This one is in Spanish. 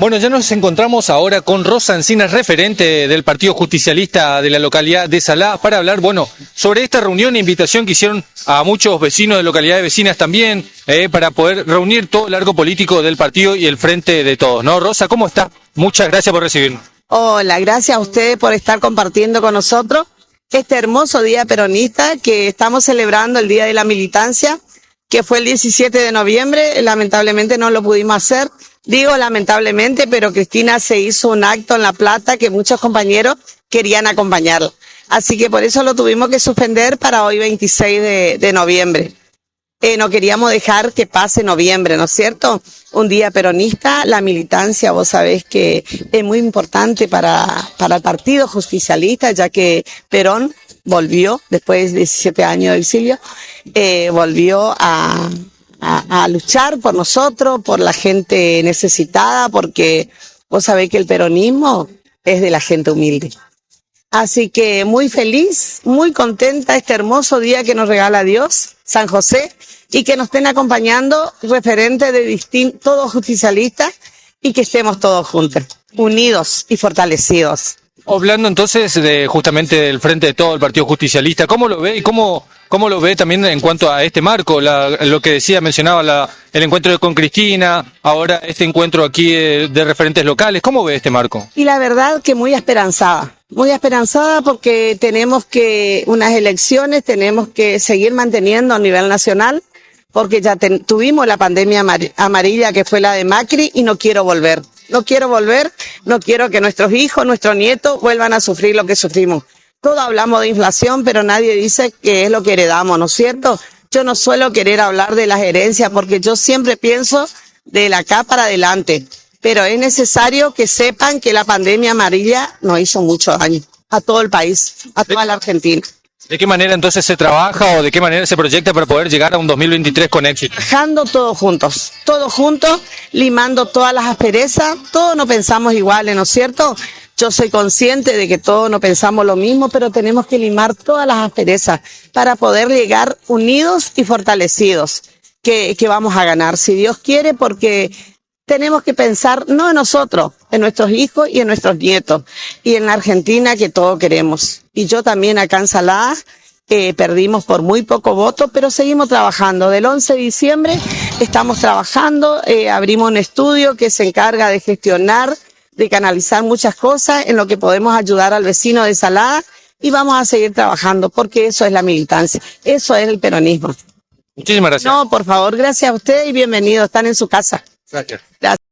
Bueno, ya nos encontramos ahora con Rosa Encinas, referente del Partido Justicialista de la localidad de Salá, para hablar, bueno, sobre esta reunión e invitación que hicieron a muchos vecinos de localidades vecinas también, eh, para poder reunir todo el arco político del partido y el frente de todos, ¿no? Rosa, ¿cómo está? Muchas gracias por recibirnos. Hola, gracias a ustedes por estar compartiendo con nosotros este hermoso día peronista que estamos celebrando el Día de la Militancia, que fue el 17 de noviembre, lamentablemente no lo pudimos hacer Digo lamentablemente, pero Cristina se hizo un acto en La Plata que muchos compañeros querían acompañarla. Así que por eso lo tuvimos que suspender para hoy 26 de, noviembre. Eh, no queríamos dejar que pase noviembre, ¿no es cierto? Un día peronista, la militancia, vos sabés que es muy importante para, para el Partido Justicialista, ya que Perón volvió, después de 17 años de exilio, eh, volvió a, luchar por nosotros, por la gente necesitada, porque vos sabés que el peronismo es de la gente humilde. Así que muy feliz, muy contenta este hermoso día que nos regala Dios, San José, y que nos estén acompañando referentes de distintos, todos justicialistas, y que estemos todos juntos, unidos y fortalecidos. Hablando entonces de justamente del frente de todo el Partido Justicialista, ¿cómo lo ve y cómo, cómo lo ve también en cuanto a este marco? lo que decía, mencionaba la, el encuentro con Cristina, ahora este encuentro aquí de, referentes locales, ¿cómo ve este marco? Y la verdad que muy esperanzada, muy esperanzada porque tenemos que, unas elecciones, tenemos que seguir manteniendo a nivel nacional, porque ya tuvimos la pandemia amarilla que fue la de Macri y no quiero volver. No quiero volver, no quiero que nuestros hijos, nuestros nietos vuelvan a sufrir lo que sufrimos. Todos hablamos de inflación, pero nadie dice qué es lo que heredamos, ¿no es cierto? Yo no suelo querer hablar de las herencias porque yo siempre pienso de la acá para adelante. Pero es necesario que sepan que la pandemia amarilla nos hizo mucho daño a todo el país, a toda la Argentina. ¿De qué manera entonces se trabaja o de qué manera se proyecta para poder llegar a un 2023 con éxito? Trabajando todos juntos, todos juntos, limando todas las asperezas, todos no pensamos iguales, ¿no es cierto? Yo soy consciente de que todos no pensamos lo mismo, pero tenemos que limar todas las asperezas para poder llegar unidos y fortalecidos, que, que vamos a ganar, si Dios quiere, porque tenemos que pensar no en nosotros, en nuestros hijos y en nuestros nietos, y en la Argentina que todos queremos. Y yo también acá en Salada eh, perdimos por muy poco voto, pero seguimos trabajando. Del 11 de diciembre estamos trabajando, eh, abrimos un estudio que se encarga de gestionar, de canalizar muchas cosas en lo que podemos ayudar al vecino de Salada y vamos a seguir trabajando porque eso es la militancia, eso es el peronismo. Muchísimas gracias. No, por favor, gracias a ustedes y bienvenidos, están en su casa. Gracias. Gracias.